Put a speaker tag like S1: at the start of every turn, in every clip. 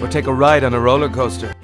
S1: Or take a ride on a roller coaster.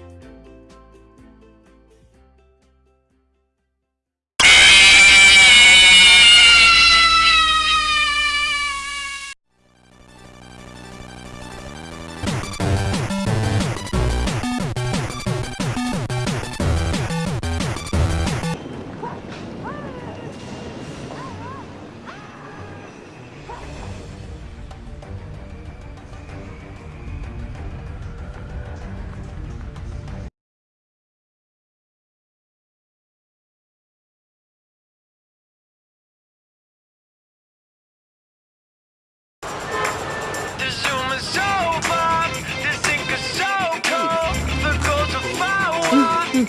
S2: Hi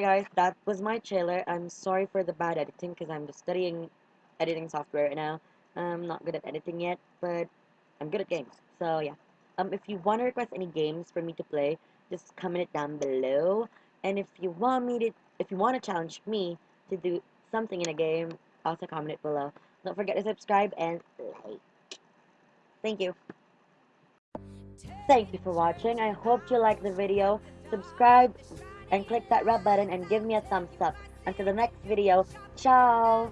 S2: guys, that was my trailer. I'm sorry for the bad editing because I'm just studying editing software right now. I'm not good at editing yet, but I'm good at games. So yeah. Um, if you want to request any games for me to play, just comment it down below. And if you want me to, if you want to challenge me to do something in a game, also comment below. Don't forget to subscribe and like. Thank you. Thank you for watching. I hope you liked the video. Subscribe and click that red button and give me a thumbs up. Until the next video, ciao!